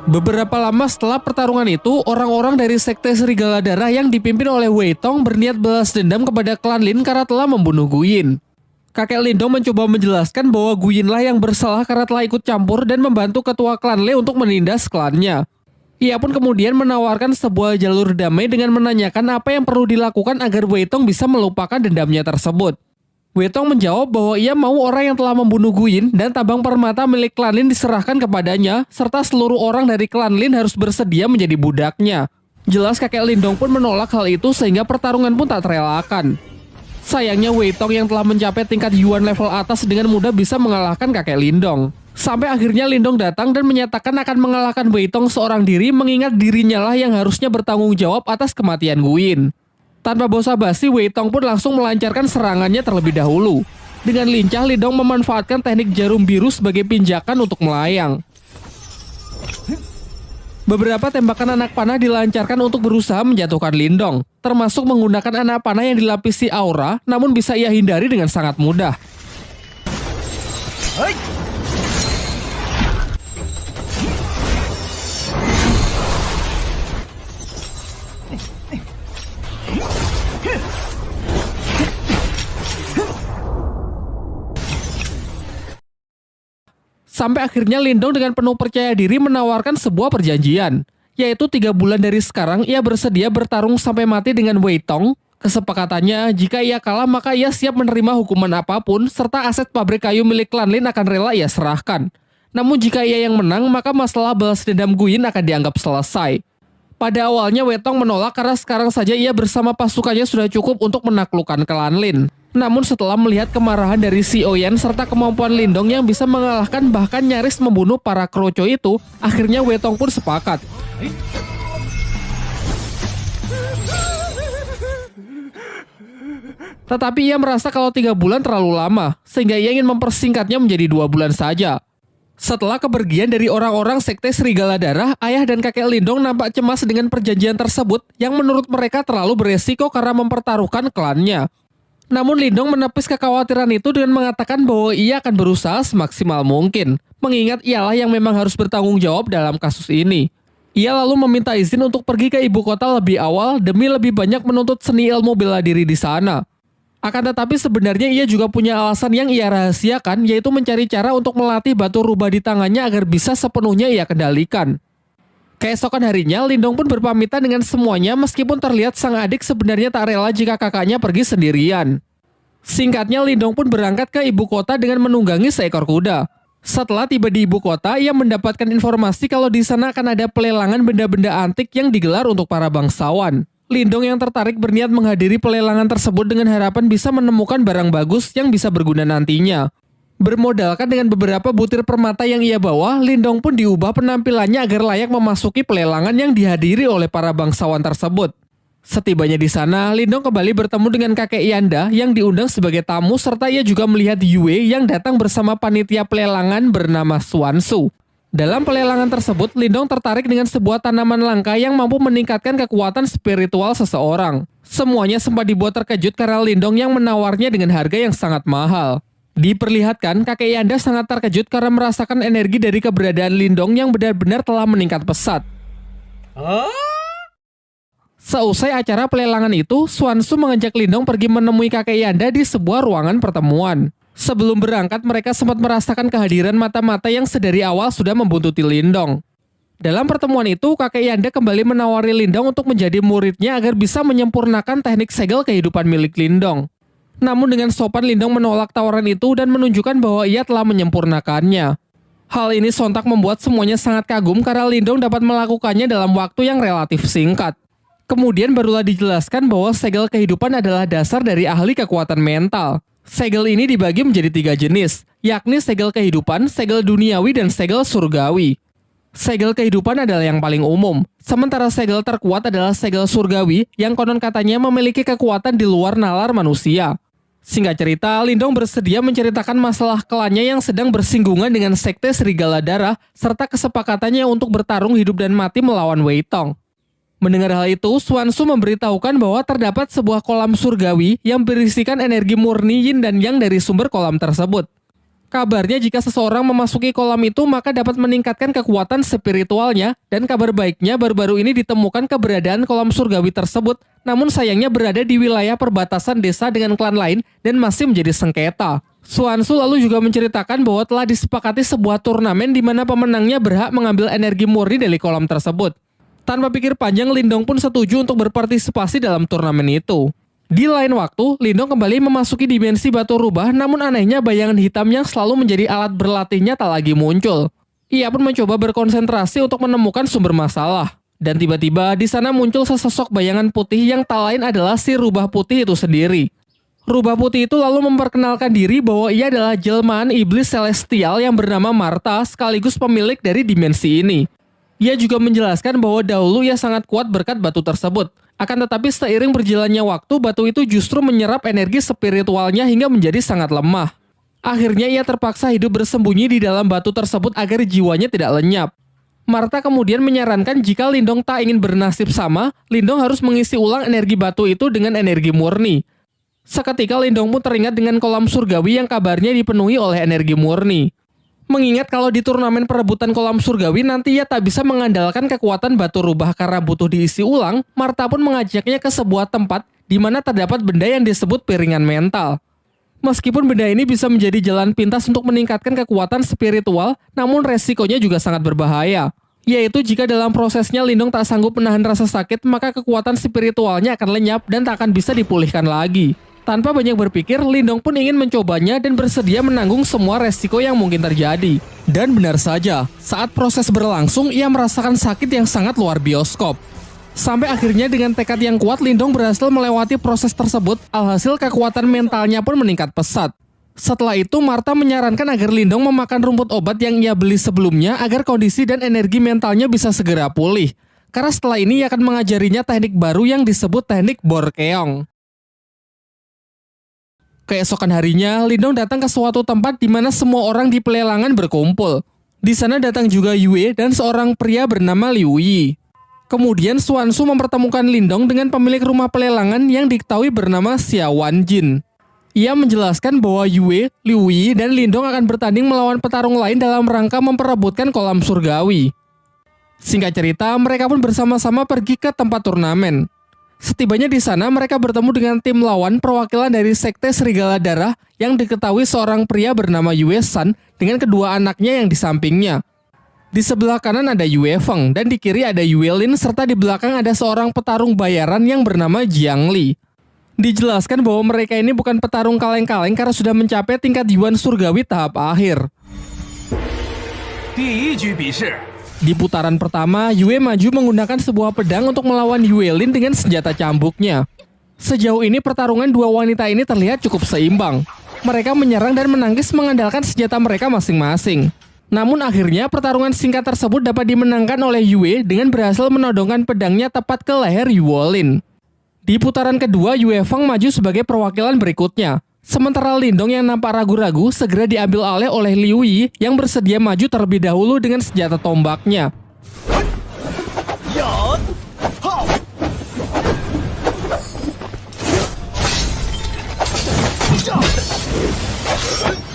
Beberapa lama setelah pertarungan itu, orang-orang dari Sekte Serigala Darah yang dipimpin oleh Wei Tong berniat balas dendam kepada klan Lin karena telah membunuh Guyin. Kakek Lindong mencoba menjelaskan bahwa Guyin lah yang bersalah karena telah ikut campur dan membantu ketua klan Le untuk menindas klannya. Ia pun kemudian menawarkan sebuah jalur damai dengan menanyakan apa yang perlu dilakukan agar Wei Tong bisa melupakan dendamnya tersebut. Wetong menjawab bahwa ia mau orang yang telah membunuh Guin dan tabang permata milik klan Lin diserahkan kepadanya, serta seluruh orang dari klan Lin harus bersedia menjadi budaknya. Jelas kakek Lindong pun menolak hal itu sehingga pertarungan pun tak terelakkan. Sayangnya Weitong yang telah mencapai tingkat Yuan level atas dengan mudah bisa mengalahkan kakek Lindong. Sampai akhirnya Lindong datang dan menyatakan akan mengalahkan Weitong seorang diri mengingat dirinya lah yang harusnya bertanggung jawab atas kematian Guin. Tanpa basa-basi, Wei Tong pun langsung melancarkan serangannya terlebih dahulu. Dengan lincah, Lidong memanfaatkan teknik jarum biru sebagai pinjakan untuk melayang. Beberapa tembakan anak panah dilancarkan untuk berusaha menjatuhkan Lindong, termasuk menggunakan anak panah yang dilapisi aura, namun bisa ia hindari dengan sangat mudah. Sampai akhirnya Lindong dengan penuh percaya diri menawarkan sebuah perjanjian, yaitu tiga bulan dari sekarang ia bersedia bertarung sampai mati dengan Wei Tong. Kesepakatannya, jika ia kalah maka ia siap menerima hukuman apa pun, serta aset pabrik kayu milik klan Lin akan rela ia serahkan. Namun jika ia yang menang, maka masalah balas dendam Guin akan dianggap selesai. Pada awalnya Wetong menolak karena sekarang saja ia bersama pasukannya sudah cukup untuk menaklukkan klan Lin. Namun setelah melihat kemarahan dari si Oyen serta kemampuan Lindong yang bisa mengalahkan bahkan nyaris membunuh para kroco itu, akhirnya Wetong pun sepakat. Tetapi ia merasa kalau tiga bulan terlalu lama, sehingga ia ingin mempersingkatnya menjadi dua bulan saja. Setelah kepergian dari orang-orang sekte Serigala Darah, ayah dan kakek Lindong nampak cemas dengan perjanjian tersebut yang menurut mereka terlalu beresiko karena mempertaruhkan klannya. Namun Lindong menepis kekhawatiran itu dengan mengatakan bahwa ia akan berusaha semaksimal mungkin, mengingat ialah yang memang harus bertanggung jawab dalam kasus ini. Ia lalu meminta izin untuk pergi ke ibu kota lebih awal demi lebih banyak menuntut seni ilmu bela diri di sana. Akan tetapi sebenarnya ia juga punya alasan yang ia rahasiakan yaitu mencari cara untuk melatih batu rubah di tangannya agar bisa sepenuhnya ia kendalikan. Keesokan harinya, Lindong pun berpamitan dengan semuanya meskipun terlihat sang adik sebenarnya tak rela jika kakaknya pergi sendirian. Singkatnya, Lindong pun berangkat ke ibu kota dengan menunggangi seekor kuda. Setelah tiba di ibu kota, ia mendapatkan informasi kalau di sana akan ada pelelangan benda-benda antik yang digelar untuk para bangsawan. Lindong yang tertarik berniat menghadiri pelelangan tersebut dengan harapan bisa menemukan barang bagus yang bisa berguna nantinya. Bermodalkan dengan beberapa butir permata yang ia bawa, Lindong pun diubah penampilannya agar layak memasuki pelelangan yang dihadiri oleh para bangsawan tersebut. Setibanya di sana, Lindong kembali bertemu dengan kakek Yanda yang diundang sebagai tamu serta ia juga melihat Yue yang datang bersama panitia pelelangan bernama Suansu. Dalam pelelangan tersebut, Lindong tertarik dengan sebuah tanaman langka yang mampu meningkatkan kekuatan spiritual seseorang. Semuanya sempat dibuat terkejut karena Lindong yang menawarnya dengan harga yang sangat mahal. Diperlihatkan, kakek Yanda sangat terkejut karena merasakan energi dari keberadaan Lindong yang benar-benar telah meningkat pesat. Seusai acara pelelangan itu, Swansu mengajak Lindong pergi menemui kakek Yanda di sebuah ruangan pertemuan. Sebelum berangkat, mereka sempat merasakan kehadiran mata-mata yang sedari awal sudah membuntuti Lindong. Dalam pertemuan itu, kakek Yanda kembali menawari Lindong untuk menjadi muridnya agar bisa menyempurnakan teknik segel kehidupan milik Lindong. Namun dengan sopan Lindong menolak tawaran itu dan menunjukkan bahwa ia telah menyempurnakannya. Hal ini sontak membuat semuanya sangat kagum karena Lindong dapat melakukannya dalam waktu yang relatif singkat. Kemudian barulah dijelaskan bahwa segel kehidupan adalah dasar dari ahli kekuatan mental. Segel ini dibagi menjadi tiga jenis, yakni segel kehidupan, segel duniawi, dan segel surgawi. Segel kehidupan adalah yang paling umum, sementara segel terkuat adalah segel surgawi yang konon katanya memiliki kekuatan di luar nalar manusia. Singkat cerita, Lindong bersedia menceritakan masalah klannya yang sedang bersinggungan dengan sekte Serigala Darah serta kesepakatannya untuk bertarung hidup dan mati melawan Wei Tong. Mendengar hal itu, Swansu memberitahukan bahwa terdapat sebuah kolam surgawi yang berisikan energi murni yin dan yang dari sumber kolam tersebut. Kabarnya jika seseorang memasuki kolam itu maka dapat meningkatkan kekuatan spiritualnya dan kabar baiknya baru-baru ini ditemukan keberadaan kolam surgawi tersebut namun sayangnya berada di wilayah perbatasan desa dengan klan lain dan masih menjadi sengketa. Swansu lalu juga menceritakan bahwa telah disepakati sebuah turnamen di mana pemenangnya berhak mengambil energi murni dari kolam tersebut. Tanpa pikir panjang, Lindong pun setuju untuk berpartisipasi dalam turnamen itu. Di lain waktu, Lindong kembali memasuki dimensi batu rubah, namun anehnya bayangan hitam yang selalu menjadi alat berlatihnya tak lagi muncul. Ia pun mencoba berkonsentrasi untuk menemukan sumber masalah. Dan tiba-tiba di sana muncul sesosok bayangan putih yang tak lain adalah si rubah putih itu sendiri. Rubah putih itu lalu memperkenalkan diri bahwa ia adalah jelmaan iblis celestial yang bernama Marta sekaligus pemilik dari dimensi ini. Ia juga menjelaskan bahwa dahulu ia sangat kuat berkat batu tersebut. Akan tetapi seiring berjalannya waktu, batu itu justru menyerap energi spiritualnya hingga menjadi sangat lemah. Akhirnya ia terpaksa hidup bersembunyi di dalam batu tersebut agar jiwanya tidak lenyap. Marta kemudian menyarankan jika Lindong tak ingin bernasib sama, Lindong harus mengisi ulang energi batu itu dengan energi murni. Seketika Lindong pun teringat dengan kolam surgawi yang kabarnya dipenuhi oleh energi murni. Mengingat kalau di turnamen perebutan kolam surgawi nanti ia tak bisa mengandalkan kekuatan batu rubah karena butuh diisi ulang, Marta pun mengajaknya ke sebuah tempat di mana terdapat benda yang disebut piringan mental. Meskipun benda ini bisa menjadi jalan pintas untuk meningkatkan kekuatan spiritual, namun resikonya juga sangat berbahaya. Yaitu jika dalam prosesnya Lindong tak sanggup menahan rasa sakit, maka kekuatan spiritualnya akan lenyap dan tak akan bisa dipulihkan lagi. Tanpa banyak berpikir, Lindong pun ingin mencobanya dan bersedia menanggung semua resiko yang mungkin terjadi. Dan benar saja, saat proses berlangsung, ia merasakan sakit yang sangat luar bioskop. Sampai akhirnya dengan tekad yang kuat, Lindong berhasil melewati proses tersebut, alhasil kekuatan mentalnya pun meningkat pesat. Setelah itu, Marta menyarankan agar Lindong memakan rumput obat yang ia beli sebelumnya agar kondisi dan energi mentalnya bisa segera pulih. Karena setelah ini ia akan mengajarinya teknik baru yang disebut teknik Borkeong. Keesokan harinya, Lindong datang ke suatu tempat di mana semua orang di pelelangan berkumpul. Di sana datang juga Yue dan seorang pria bernama Liu Yi. Kemudian Suansu mempertemukan Lindong dengan pemilik rumah pelelangan yang diketahui bernama Xia Jin. Ia menjelaskan bahwa Yue, Liu Yi, dan Lindong akan bertanding melawan petarung lain dalam rangka memperebutkan kolam surgawi. Singkat cerita, mereka pun bersama-sama pergi ke tempat turnamen. Setibanya di sana, mereka bertemu dengan tim lawan perwakilan dari Sekte Serigala Darah yang diketahui seorang pria bernama Yue San dengan kedua anaknya yang di sampingnya. Di sebelah kanan ada Yue Feng dan di kiri ada Yue Lin serta di belakang ada seorang petarung bayaran yang bernama Jiang Li. Dijelaskan bahwa mereka ini bukan petarung kaleng-kaleng karena sudah mencapai tingkat Yuan Surgawi tahap akhir. Di putaran pertama, Yue maju menggunakan sebuah pedang untuk melawan Yue Lin dengan senjata cambuknya. Sejauh ini pertarungan dua wanita ini terlihat cukup seimbang. Mereka menyerang dan menangkis mengandalkan senjata mereka masing-masing. Namun akhirnya pertarungan singkat tersebut dapat dimenangkan oleh Yue dengan berhasil menodongkan pedangnya tepat ke leher Yue Lin. Di putaran kedua, Yue Feng maju sebagai perwakilan berikutnya. Sementara Lindong yang nampak ragu-ragu segera diambil alih oleh Liu Yi yang bersedia maju terlebih dahulu dengan senjata tombaknya.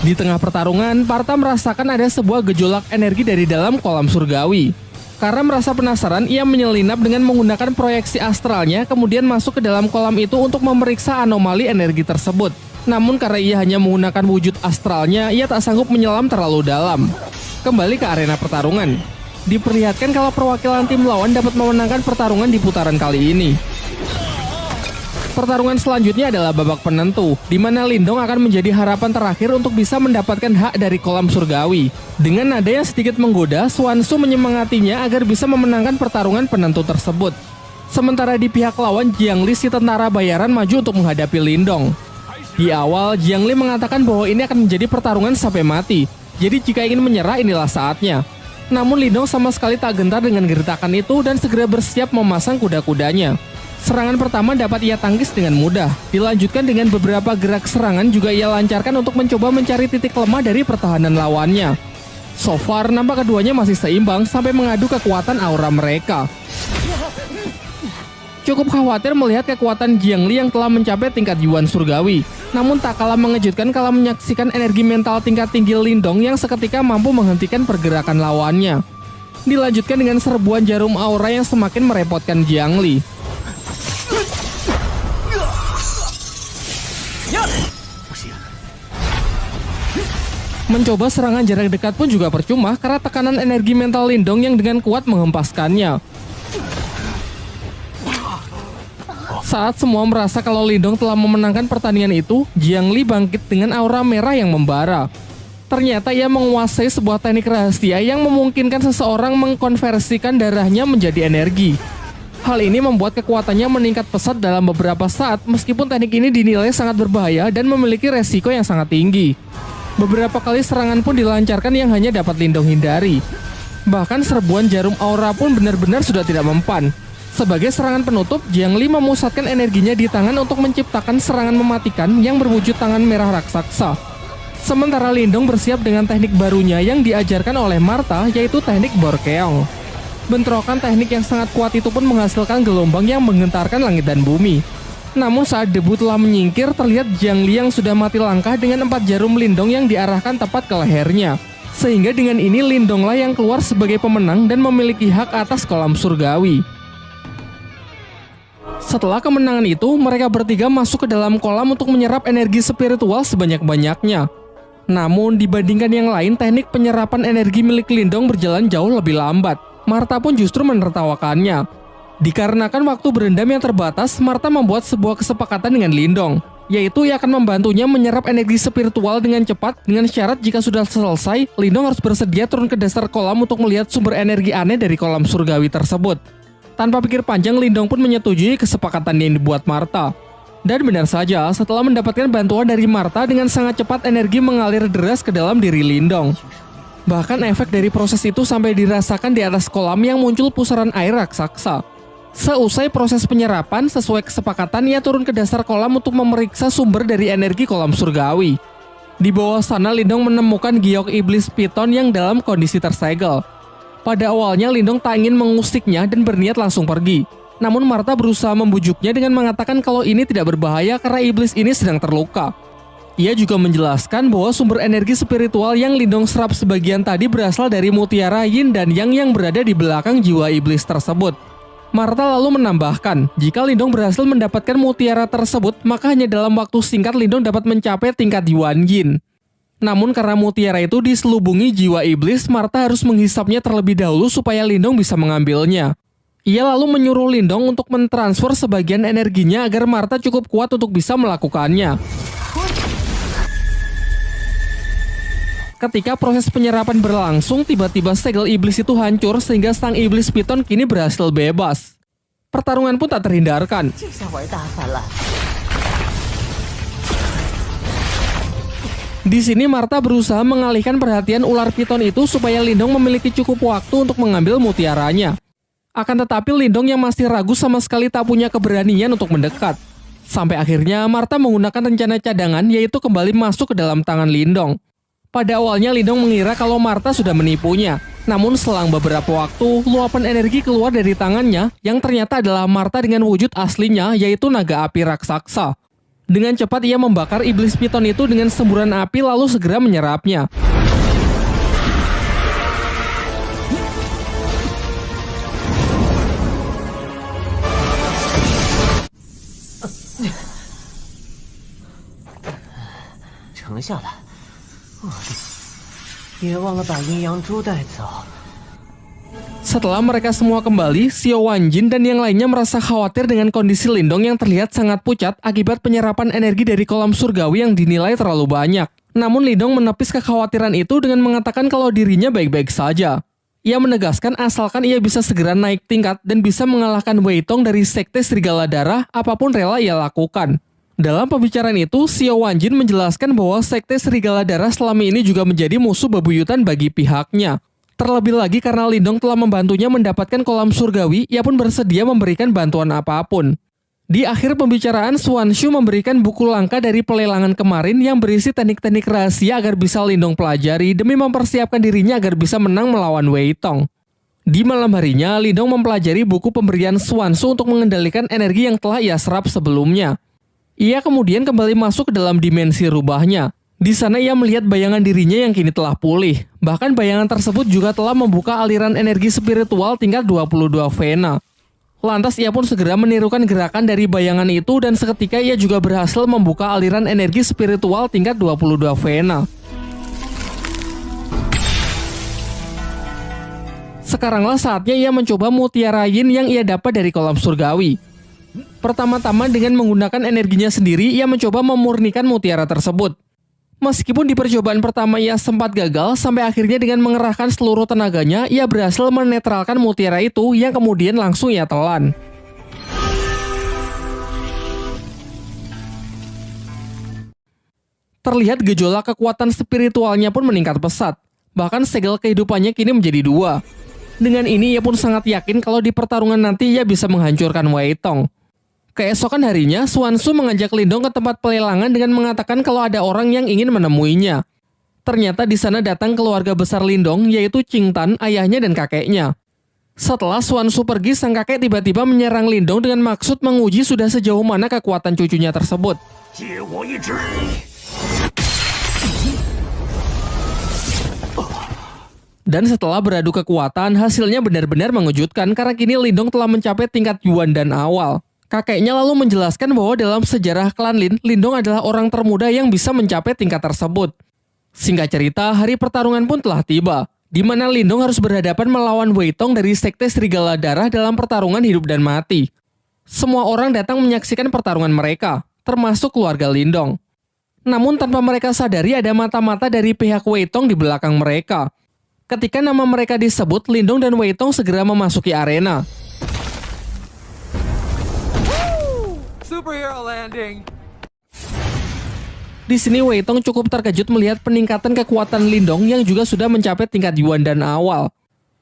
Di tengah pertarungan, Parta merasakan ada sebuah gejolak energi dari dalam kolam surgawi. Karena merasa penasaran, ia menyelinap dengan menggunakan proyeksi astralnya kemudian masuk ke dalam kolam itu untuk memeriksa anomali energi tersebut. Namun karena ia hanya menggunakan wujud astralnya, ia tak sanggup menyelam terlalu dalam. Kembali ke arena pertarungan. Diperlihatkan kalau perwakilan tim lawan dapat memenangkan pertarungan di putaran kali ini. Pertarungan selanjutnya adalah babak penentu, di mana Lindong akan menjadi harapan terakhir untuk bisa mendapatkan hak dari kolam surgawi. Dengan nada yang sedikit menggoda, Swansu menyemangatinya agar bisa memenangkan pertarungan penentu tersebut. Sementara di pihak lawan, Jiang Li si tentara bayaran maju untuk menghadapi Lindong. Di awal, Jiang Li mengatakan bahwa ini akan menjadi pertarungan sampai mati. Jadi jika ingin menyerah inilah saatnya. Namun Lindong sama sekali tak gentar dengan gertakan itu dan segera bersiap memasang kuda-kudanya. Serangan pertama dapat ia tangkis dengan mudah. Dilanjutkan dengan beberapa gerak serangan juga ia lancarkan untuk mencoba mencari titik lemah dari pertahanan lawannya. So far, nampak keduanya masih seimbang sampai mengadu kekuatan aura mereka. Cukup khawatir melihat kekuatan Jiang Li yang telah mencapai tingkat Yuan Surgawi. Namun tak kalah mengejutkan kalau menyaksikan energi mental tingkat tinggi Lindong yang seketika mampu menghentikan pergerakan lawannya. Dilanjutkan dengan serbuan jarum aura yang semakin merepotkan Jiang Li. Mencoba serangan jarak dekat pun juga percuma karena tekanan energi mental Lindong yang dengan kuat menghempaskannya. Saat semua merasa kalau Lindong telah memenangkan pertandingan itu, Jiang Li bangkit dengan aura merah yang membara. Ternyata ia menguasai sebuah teknik rahasia yang memungkinkan seseorang mengkonversikan darahnya menjadi energi. Hal ini membuat kekuatannya meningkat pesat dalam beberapa saat meskipun teknik ini dinilai sangat berbahaya dan memiliki resiko yang sangat tinggi. Beberapa kali serangan pun dilancarkan yang hanya dapat Lindong hindari. Bahkan serbuan jarum aura pun benar-benar sudah tidak mempan. Sebagai serangan penutup, Jiang Li memusatkan energinya di tangan untuk menciptakan serangan mematikan yang berwujud tangan merah raksasa. Sementara Lindong bersiap dengan teknik barunya yang diajarkan oleh Marta yaitu teknik Borkeong. Bentrokan teknik yang sangat kuat itu pun menghasilkan gelombang yang menggentarkan langit dan bumi. Namun saat debut telah menyingkir, terlihat Jiang Li yang sudah mati langkah dengan empat jarum Lindong yang diarahkan tepat ke lehernya. Sehingga dengan ini Lindonglah yang keluar sebagai pemenang dan memiliki hak atas kolam surgawi. Setelah kemenangan itu, mereka bertiga masuk ke dalam kolam untuk menyerap energi spiritual sebanyak-banyaknya. Namun, dibandingkan yang lain, teknik penyerapan energi milik Lindong berjalan jauh lebih lambat. Marta pun justru menertawakannya. Dikarenakan waktu berendam yang terbatas, Marta membuat sebuah kesepakatan dengan Lindong, yaitu ia akan membantunya menyerap energi spiritual dengan cepat dengan syarat jika sudah selesai, Lindong harus bersedia turun ke dasar kolam untuk melihat sumber energi aneh dari kolam surgawi tersebut. Tanpa pikir panjang, Lindong pun menyetujui kesepakatan yang dibuat Marta. Dan benar saja, setelah mendapatkan bantuan dari Marta dengan sangat cepat energi mengalir deras ke dalam diri Lindong. Bahkan efek dari proses itu sampai dirasakan di atas kolam yang muncul pusaran air raksasa. Seusai proses penyerapan, sesuai kesepakatan ia turun ke dasar kolam untuk memeriksa sumber dari energi kolam surgawi. Di bawah sana Lindong menemukan giok iblis piton yang dalam kondisi tersegel. Pada awalnya Lindong tak ingin mengusiknya dan berniat langsung pergi. Namun Marta berusaha membujuknya dengan mengatakan kalau ini tidak berbahaya karena iblis ini sedang terluka. Ia juga menjelaskan bahwa sumber energi spiritual yang Lindong serap sebagian tadi berasal dari mutiara yin dan yang yang berada di belakang jiwa iblis tersebut. Marta lalu menambahkan, jika Lindong berhasil mendapatkan mutiara tersebut, maka hanya dalam waktu singkat Lindong dapat mencapai tingkat Yuan Yin. Namun karena mutiara itu diselubungi jiwa iblis, Marta harus menghisapnya terlebih dahulu supaya Lindong bisa mengambilnya. Ia lalu menyuruh Lindong untuk mentransfer sebagian energinya agar Marta cukup kuat untuk bisa melakukannya. Ketika proses penyerapan berlangsung, tiba-tiba segel iblis itu hancur sehingga sang iblis piton kini berhasil bebas. Pertarungan pun tak terhindarkan. Di sini Marta berusaha mengalihkan perhatian ular piton itu supaya Lindong memiliki cukup waktu untuk mengambil mutiaranya. Akan tetapi Lindong yang masih ragu sama sekali tak punya keberanian untuk mendekat. Sampai akhirnya Marta menggunakan rencana cadangan yaitu kembali masuk ke dalam tangan Lindong. Pada awalnya Lindong mengira kalau Marta sudah menipunya. Namun selang beberapa waktu, luapan energi keluar dari tangannya yang ternyata adalah Marta dengan wujud aslinya yaitu naga api raksasa. Dengan cepat ia membakar iblis piton itu dengan semburan api lalu segera menyerapnya. Cheng setelah mereka semua kembali, Xiao Wanjin dan yang lainnya merasa khawatir dengan kondisi Lindong yang terlihat sangat pucat akibat penyerapan energi dari kolam surgawi yang dinilai terlalu banyak. Namun Lindong menepis kekhawatiran itu dengan mengatakan kalau dirinya baik-baik saja. Ia menegaskan asalkan ia bisa segera naik tingkat dan bisa mengalahkan Wei Tong dari Sekte Serigala Darah, apa pun rela ia lakukan. Dalam pembicaraan itu, Xiao Wanjin menjelaskan bahwa Sekte Serigala Darah selama ini juga menjadi musuh bebuyutan bagi pihaknya. Terlebih lagi karena Lindong telah membantunya mendapatkan kolam surgawi, ia pun bersedia memberikan bantuan apa pun. Di akhir pembicaraan, Suan Shu memberikan buku langka dari pelelangan kemarin yang berisi teknik-teknik rahasia agar bisa Lindong pelajari demi mempersiapkan dirinya agar bisa menang melawan Wei Tong. Di malam harinya, Lindong mempelajari buku pemberian Suan Shu untuk mengendalikan energi yang telah ia serap sebelumnya. Ia kemudian kembali masuk ke dalam dimensi rubahnya. Di sana ia melihat bayangan dirinya yang kini telah pulih. Bahkan bayangan tersebut juga telah membuka aliran energi spiritual tingkat 22 Vena. Lantas ia pun segera menirukan gerakan dari bayangan itu dan seketika ia juga berhasil membuka aliran energi spiritual tingkat 22 Vena. Sekaranglah saatnya ia mencoba mutiara yin yang ia dapat dari kolam surgawi. Pertama-tama dengan menggunakan energinya sendiri, ia mencoba memurnikan mutiara tersebut. Meskipun di percobaan pertama ia sempat gagal, sampai akhirnya dengan mengerahkan seluruh tenaganya, ia berhasil menetralkan mutiara itu yang kemudian langsung ia telan. Terlihat gejolak kekuatan spiritualnya pun meningkat pesat. Bahkan segel kehidupannya kini menjadi dua. Dengan ini ia pun sangat yakin kalau di pertarungan nanti ia bisa menghancurkan Wei Tong. Keesokan harinya, Suansu mengajak Lindong ke tempat pelelangan dengan mengatakan kalau ada orang yang ingin menemuinya. Ternyata di sana datang keluarga besar Lindong, yaitu Qing Tan, ayahnya dan kakeknya. Setelah Suansu pergi, sang kakek tiba-tiba menyerang Lindong dengan maksud menguji sudah sejauh mana kekuatan cucunya tersebut. Dan setelah beradu kekuatan, hasilnya benar-benar mengejutkan karena kini Lindong telah mencapai tingkat Yuan dan awal. Kakeknya lalu menjelaskan bahwa dalam sejarah klan Lin, Lindong adalah orang termuda yang bisa mencapai tingkat tersebut. Singkat cerita, hari pertarungan pun telah tiba, di mana Lindong harus berhadapan melawan Wei Tong dari Sekte Serigala Darah dalam pertarungan hidup dan mati. Semua orang datang menyaksikan pertarungan mereka, termasuk keluarga Lindong. Namun tanpa mereka sadari ada mata-mata dari pihak Wei Tong di belakang mereka. Ketika nama mereka disebut, Lindong dan Wei Tong segera memasuki arena. Superhero landing. Di sini Wei Tong cukup terkejut melihat peningkatan kekuatan Lindong yang juga sudah mencapai tingkat Yuan dan awal.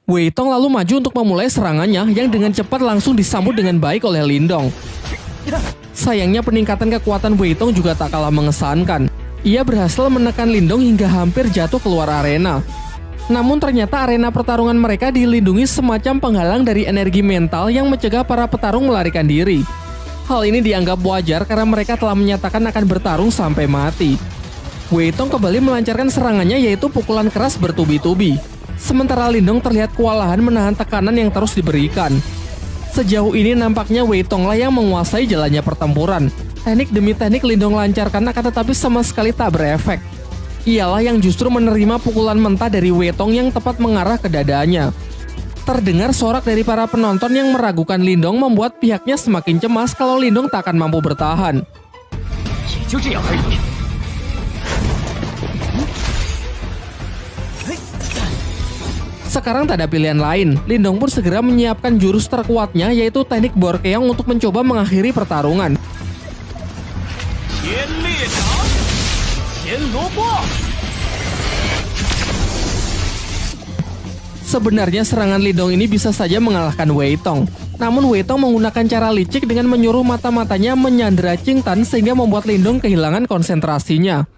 Wei Tong lalu maju untuk memulai serangannya yang dengan cepat langsung disambut dengan baik oleh Lindong. Sayangnya peningkatan kekuatan Wei Tong juga tak kalah mengesankan. Ia berhasil menekan Lindong hingga hampir jatuh keluar arena. Namun ternyata arena pertarungan mereka dilindungi semacam penghalang dari energi mental yang mencegah para petarung melarikan diri. Hal ini dianggap wajar karena mereka telah menyatakan akan bertarung sampai mati. Wei Tong kembali melancarkan serangannya yaitu pukulan keras bertubi-tubi. Sementara Lindong terlihat kewalahan menahan tekanan yang terus diberikan. Sejauh ini nampaknya Wei Tong lah yang menguasai jalannya pertempuran. Teknik demi teknik Lindong lancarkan akan tetapi sama sekali tak berefek. Ialah yang justru menerima pukulan mentah dari Wei Tong yang tepat mengarah ke dadanya. Terdengar sorak dari para penonton yang meragukan Lindong membuat pihaknya semakin cemas kalau Lindong tak akan mampu bertahan. Sekarang tak ada pilihan lain, Lindong pun segera menyiapkan jurus terkuatnya yaitu teknik Borkeong untuk mencoba mengakhiri pertarungan. Sebenarnya serangan Lindong ini bisa saja mengalahkan Wei Tong. Namun Wei Tong menggunakan cara licik dengan menyuruh mata-matanya menyandera Qing Tan sehingga membuat Lindong kehilangan konsentrasinya.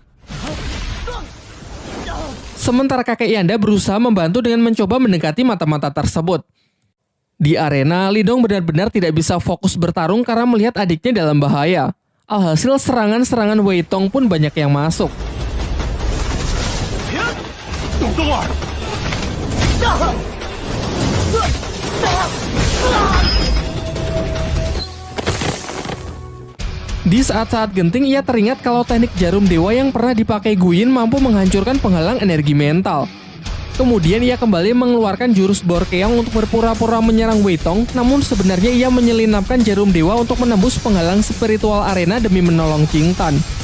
Sementara kakek Yanda berusaha membantu dengan mencoba mendekati mata-mata tersebut. Di arena, Lidong benar-benar tidak bisa fokus bertarung karena melihat adiknya dalam bahaya. Alhasil serangan-serangan Wei Tong pun banyak yang masuk. Di saat-saat genting ia teringat kalau teknik jarum dewa yang pernah dipakai Guyin mampu menghancurkan penghalang energi mental. Kemudian ia kembali mengeluarkan jurus Borkeong untuk berpura-pura menyerang Weitong, namun sebenarnya ia menyelinapkan jarum dewa untuk menembus penghalang spiritual arena demi menolong Tan.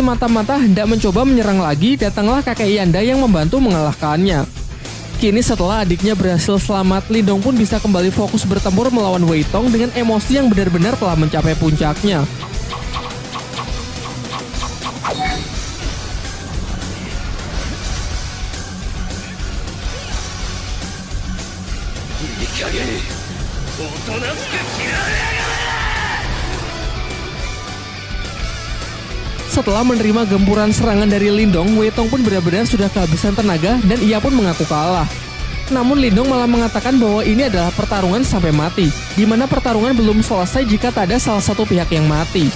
Mata-mata hendak mencoba menyerang lagi, datanglah kakek Yanda yang membantu mengalahkannya. Kini setelah adiknya berhasil selamat, Lindong pun bisa kembali fokus bertempur melawan Wei Tong dengan emosi yang benar-benar telah mencapai puncaknya. Setelah menerima gempuran serangan dari Lindong, Weitong pun benar-benar sudah kehabisan tenaga dan ia pun mengaku kalah. Namun Lindong malah mengatakan bahwa ini adalah pertarungan sampai mati, di mana pertarungan belum selesai jika tak ada salah satu pihak yang mati.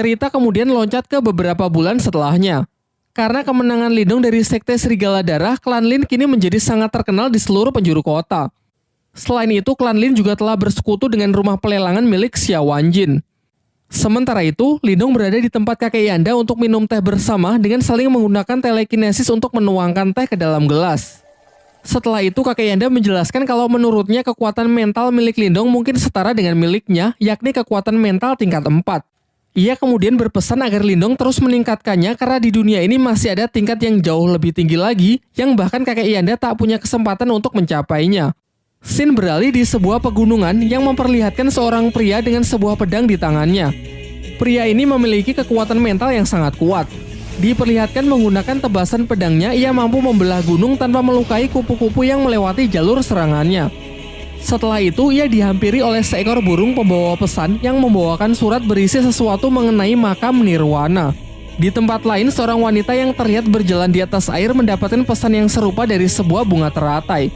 Cerita kemudian loncat ke beberapa bulan setelahnya. Karena kemenangan Lindung dari Sekte Serigala Darah, klan Lin kini menjadi sangat terkenal di seluruh penjuru kota. Selain itu, klan Lin juga telah bersekutu dengan rumah pelelangan milik Xia Wanjin. Sementara itu, Lindung berada di tempat kakek Yanda untuk minum teh bersama dengan saling menggunakan telekinesis untuk menuangkan teh ke dalam gelas. Setelah itu, kakek Yanda menjelaskan kalau menurutnya kekuatan mental milik Lindong mungkin setara dengan miliknya, yakni kekuatan mental tingkat 4. Ia kemudian berpesan agar Lindong terus meningkatkannya karena di dunia ini masih ada tingkat yang jauh lebih tinggi lagi yang bahkan kakek Ianda tak punya kesempatan untuk mencapainya. Sin beralih di sebuah pegunungan yang memperlihatkan seorang pria dengan sebuah pedang di tangannya. Pria ini memiliki kekuatan mental yang sangat kuat. Diperlihatkan menggunakan tebasan pedangnya, ia mampu membelah gunung tanpa melukai kupu-kupu yang melewati jalur serangannya. Setelah itu, ia dihampiri oleh seekor burung pembawa pesan yang membawakan surat berisi sesuatu mengenai makam Nirwana. Di tempat lain, seorang wanita yang terlihat berjalan di atas air mendapatkan pesan yang serupa dari sebuah bunga teratai.